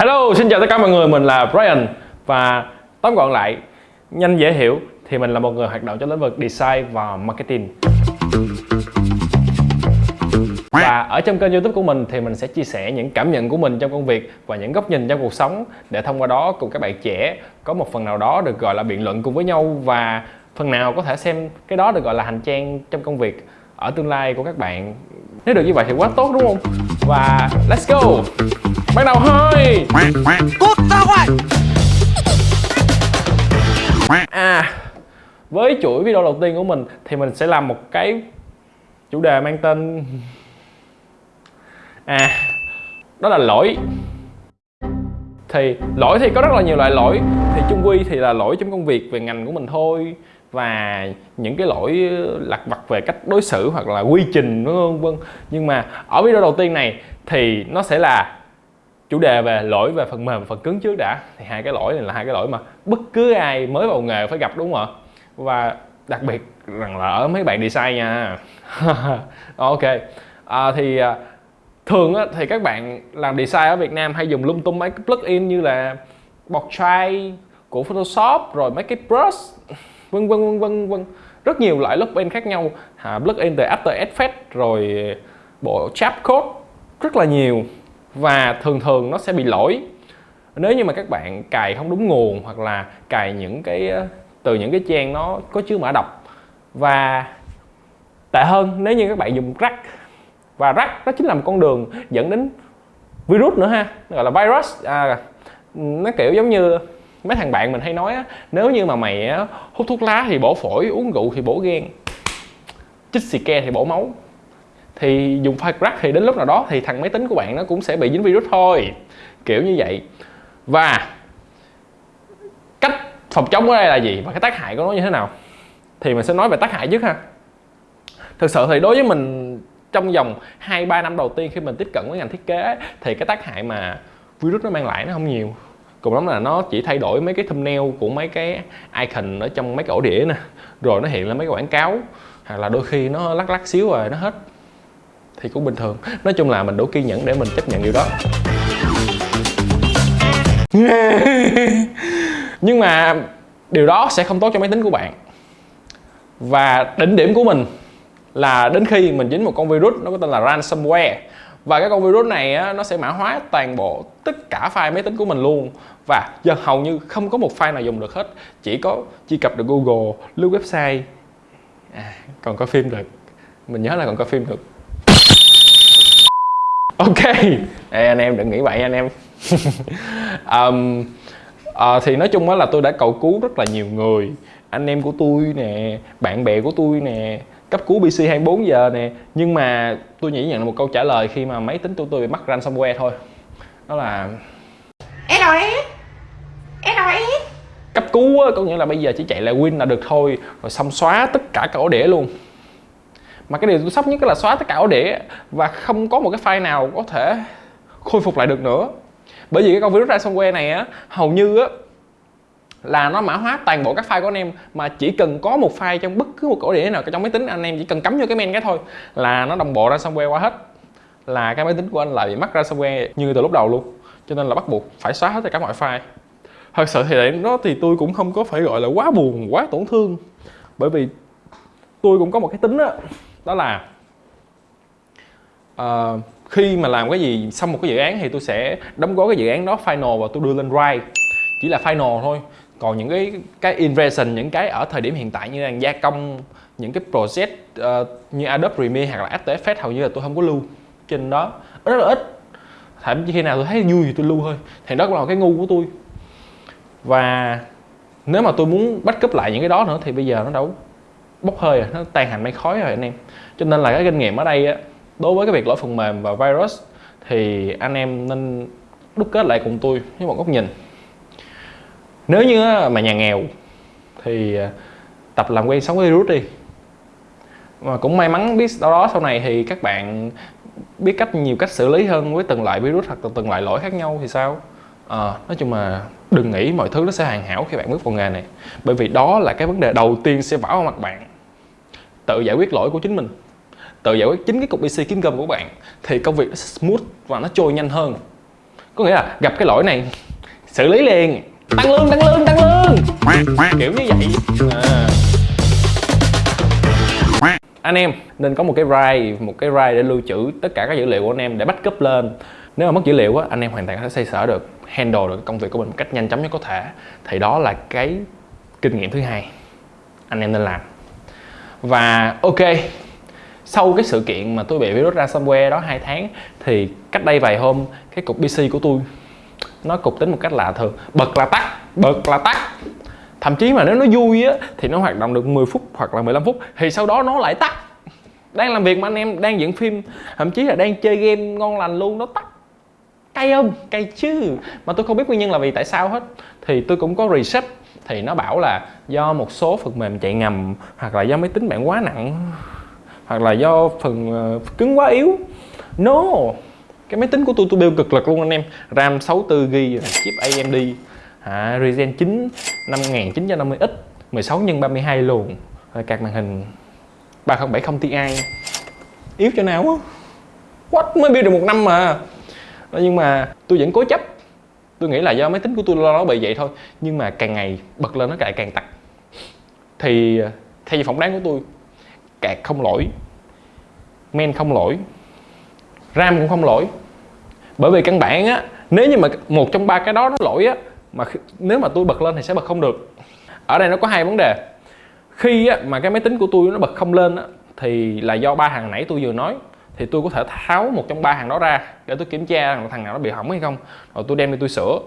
Hello, xin chào tất cả mọi người, mình là Brian. Và tóm gọn lại, nhanh dễ hiểu Thì mình là một người hoạt động trong lĩnh vực design và marketing. Và ở trong kênh youtube của mình thì mình sẽ chia sẻ những cảm nhận của mình trong công việc Và những góc nhìn trong cuộc sống Để thông qua đó cùng các bạn trẻ có một phần nào đó được gọi là biện luận cùng với nhau Và phần nào có thể xem cái đó được gọi là hành trang trong công việc ở tương lai của các bạn. Nếu được như vậy thì quá tốt đúng không? Và let's go. Bắt đầu thôi Cút ra ngoài. À với chuỗi video đầu tiên của mình thì mình sẽ làm một cái chủ đề mang tên à đó là lỗi. Thì lỗi thì có rất là nhiều loại lỗi. Thì chung quy thì là lỗi trong công việc về ngành của mình thôi và những cái lỗi lặt vặt về cách đối xử hoặc là quy trình vân vân nhưng mà ở video đầu tiên này thì nó sẽ là chủ đề về lỗi về phần mềm và phần cứng trước đã. Thì hai cái lỗi này là hai cái lỗi mà bất cứ ai mới vào nghề phải gặp đúng không ạ? Và đặc biệt rằng là ở mấy bạn design nha. Ok. À, thì à, thường á, thì các bạn làm design ở Việt Nam hay dùng lung tung mấy cái plugin như là Portrait của Photoshop rồi mấy cái brush vân vân vân vân vân. Rất nhiều loại plugin khác nhau. À, plugin từ After Effects rồi bộ Chapcode rất là nhiều. Và thường thường nó sẽ bị lỗi. Nếu như mà các bạn cài không đúng nguồn hoặc là cài những cái ờ, từ những cái trang nó có chứa mã độc. Và tệ hơn nếu như các bạn dùng rắc. Và rắc nó chính là một con đường dẫn đến virus nữa ha gọi là virus. À, nó kiểu giống như mấy thằng bạn mình hay nói á nếu như mà mày á, hút thuốc lá thì bổ phổi uống rượu thì bổ gan chích xì ke thì bổ máu. Thì dùng file crack thì đến lúc nào đó thì thằng máy tính của bạn nó cũng sẽ bị dính virus thôi kiểu như vậy. Và cách phòng chống ở đây là gì và cái tác hại của nó như thế nào? Thì mình sẽ nói về tác hại trước ha. Thực sự thì đối với mình trong vòng 2-3 năm đầu tiên khi mình tiếp cận với ngành thiết kế thì cái tác hại mà virus nó mang lại nó không nhiều cùng lắm là nó chỉ thay đổi mấy cái thumbnail của mấy cái icon ở trong mấy cái ổ đĩa nè. Rồi nó hiện lên mấy cái quảng cáo. Hoặc là đôi khi nó lắc lắc xíu rồi nó hết. Thì cũng bình thường. Nói chung là mình đủ kiên nhẫn để mình chấp nhận điều đó. Nhưng mà điều đó sẽ không tốt cho máy tính của bạn. Và đỉnh điểm của mình là đến khi mình dính một con virus nó có tên là ransomware và cái con virus này á, nó sẽ mã hóa toàn bộ tất cả file máy tính của mình luôn. Và giờ hầu như không có một file nào dùng được hết. Chỉ có truy cập được Google lưu website. À, còn có phim được. Mình nhớ là còn có phim được. Ok. Ê, anh em đừng nghĩ vậy anh em. Um, uh, thì nói chung á là tôi đã cầu cứu rất là nhiều người. Anh em của tôi nè bạn bè của tôi nè cấp cứu PC 24 giờ nè. Nhưng mà tôi chỉ nhận được một câu trả lời khi mà máy tính của tôi bị mắc ransomware thôi. Đó là SOS SOS cấp cứu á, có nghĩa là bây giờ chỉ chạy lại win là được thôi rồi xong xóa tất cả các ổ đĩa luôn. Mà cái điều tôi sốc nhất là xóa tất cả ổ đĩa và không có một cái file nào có thể khôi phục lại được nữa. Bởi vì cái con virus ransomware này á hầu như á là nó mã hóa toàn bộ các file của anh em mà chỉ cần có một file trong bất cứ một ổ đĩa nào trong máy tính anh em chỉ cần cắm vô cái men cái thôi là nó đồng bộ ransomware qua hết. Là cái máy tính của anh lại bị mắc ransomware như từ lúc đầu luôn. Cho nên là bắt buộc phải xóa hết tất cả mọi file. Thật sự thì để nó thì tôi cũng không có phải gọi là quá buồn quá tổn thương. Bởi vì tôi cũng có một cái tính đó, đó là uh, khi mà làm cái gì xong một cái dự án thì tôi sẽ đóng gói cái dự án đó final và tôi đưa lên drive chỉ là final thôi. Còn những cái cái inversion những cái ở thời điểm hiện tại như là gia công những cái project uh, như Adobe Premiere hoặc là After Effects hầu như là tôi không có lưu trên đó. Rất là ít. Thậm chí khi nào tôi thấy vui thì tôi lưu thôi. Thì đó cũng là cái ngu của tôi. Và nếu mà tôi muốn backup lại những cái đó nữa thì bây giờ nó đâu bốc hơi rồi nó tan thành mây khói rồi anh em. Cho nên là cái kinh nghiệm ở đây á đối với cái việc lỗi phần mềm và virus thì anh em nên đúc kết lại cùng tôi với một góc nhìn nếu như mà nhà nghèo thì à, tập làm quen sống với virus đi. Mà cũng may mắn biết đâu đó sau này thì các bạn biết cách nhiều cách xử lý hơn với từng loại virus hoặc từng loại lỗi khác nhau thì sao? À, nói chung mà đừng nghĩ mọi thứ nó sẽ hoàn hảo khi bạn bước vào nghề này. Bởi vì đó là cái vấn đề đầu tiên sẽ vả vào mặt bạn. Tự giải quyết lỗi của chính mình tự giải quyết chính cái cục PC kiếm cơm của bạn thì công việc nó smooth và nó trôi nhanh hơn. Có nghĩa là gặp cái lỗi này xử lý liền tăng lương tăng lương tăng lương. Kiểu như vậy. À. anh em, nên có một cái drive một cái drive để lưu trữ tất cả các dữ liệu của anh em để backup lên. Nếu mà mất dữ liệu á, anh em hoàn toàn có thể xây sở được, handle được công việc của mình một cách nhanh chóng nhất có thể. Thì đó là cái kinh nghiệm thứ hai anh em nên làm. Và ok, sau cái sự kiện mà tôi bị virus ransomware đó hai tháng, thì cách đây vài hôm, cái cục PC của tôi nó cục tính một cách lạ thường. Bật là tắt, bật là tắt. Thậm chí mà nếu nó vui á, thì nó hoạt động được 10 phút hoặc là 15 phút, thì sau đó nó lại tắt. Đang làm việc mà anh em đang dựng phim, thậm chí là đang chơi game ngon lành luôn, nó tắt. Cay không? Cay chứ. Mà tôi không biết nguyên nhân là vì tại sao hết. Thì tôi cũng có reset thì nó bảo là do một số phần mềm chạy ngầm, hoặc là do máy tính bạn quá nặng, hoặc là do phần ờ, cứng quá yếu. No! Cái máy tính của tôi tôi build cực lực luôn anh em. RAM 64GB chip AMD à, Ryzen 9 5950X 16 x 32 luôn rồi card màn hình 3070 Ti. Yếu cho nào á? What? Mới build được một năm mà. Nhưng mà tôi vẫn cố chấp. Tôi nghĩ là do máy tính của tôi lo nó bị vậy thôi. Nhưng mà càng ngày bật lên nó lại càng tặc. Thì ờ, theo như phỏng đoán của tôi cạc không lỗi men không lỗi ram cũng không lỗi. Bởi vì căn bản á nếu như mà một trong ba cái đó nó lỗi á mà nếu mà tôi bật lên thì sẽ bật không được. Ở đây nó có hai vấn đề. Khi á, mà cái máy tính của tôi nó bật không lên á, thì là do ba hàng nãy tôi vừa nói thì tôi có thể tháo một trong ba hàng đó ra để tôi kiểm tra thằng nào nó bị hỏng hay không. Rồi tôi đem đi tôi sửa.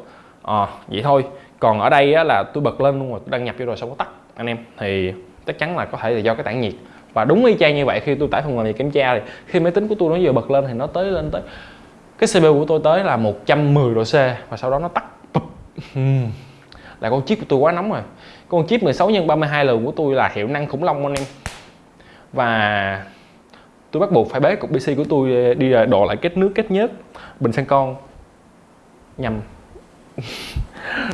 À, vậy thôi. Còn ở đây á, là tôi bật lên luôn rồi tôi đăng nhập vô rồi xong có tắt anh em. Thì chắc chắn là có thể là do cái tản nhiệt và đúng y chang như vậy khi tôi tải phần mềm này kiểm tra thì khi máy tính của tôi nó vừa bật lên thì nó tới lên tới cái CPU của tôi tới là 110 độ C và sau đó nó tắt. Hmm. Là con chip của tôi quá nóng rồi. Con chip 16 x 32 lần của tôi là hiệu năng khủng long anh em. Và tôi bắt buộc phải bế cục PC của tôi ờ, đi ờ, đổ lại kết nước kết nhớt bình xăng con nhằm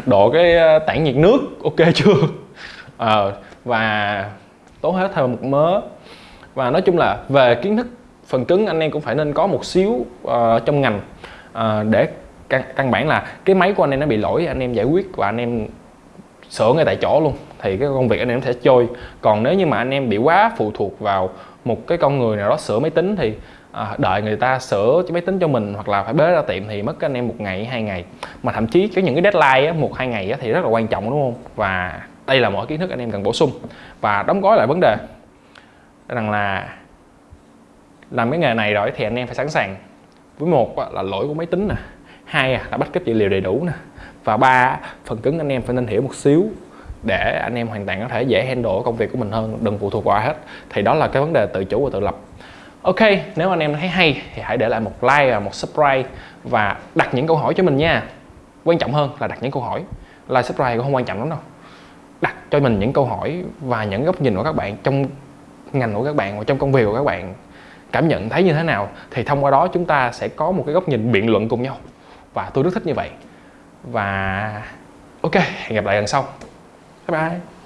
đổ cái ờ, tản nhiệt nước ok chưa? À, và tốn hết thêm một mớ. Và nói chung là về kiến thức phần cứng anh em cũng phải nên có một xíu uh, trong ngành uh, để căn, căn bản là cái máy của anh em nó bị lỗi anh em giải quyết và anh em sửa ngay tại chỗ luôn. Thì cái công việc anh em sẽ trôi. Còn nếu như mà anh em bị quá phụ thuộc vào một cái con người nào đó sửa máy tính thì à, đợi người ta sửa cái máy tính cho mình hoặc là phải bế ra tiệm thì mất anh em một ngày hai ngày. Mà thậm chí có những cái deadline á, một hai ngày á, thì rất là quan trọng đúng không? Và đây là mọi kiến thức anh em cần bổ sung và đóng gói lại vấn đề. Rằng là làm cái nghề này rồi thì anh em phải sẵn sàng. Với một là lỗi của máy tính nè, hai là bắt cấp dữ liệu đầy đủ nè, và ba phần cứng anh em phải nên hiểu một xíu để anh em hoàn toàn có thể dễ handle công việc của mình hơn, đừng phụ thuộc vào ai hết. Thì đó là cái vấn đề tự chủ và tự lập. Ok, nếu anh em thấy hay thì hãy để lại một like và một subscribe và đặt những câu hỏi cho mình nha. Quan trọng hơn là đặt những câu hỏi. Like, subscribe cũng không quan trọng lắm đâu đặt cho mình những câu hỏi và những góc nhìn của các bạn trong ngành của các bạn và trong công việc của các bạn. Cảm nhận thấy như thế nào thì thông qua đó chúng ta sẽ có một cái góc nhìn biện luận cùng nhau. Và tôi rất thích như vậy. Và ok, hẹn gặp lại lần sau. Bye bye.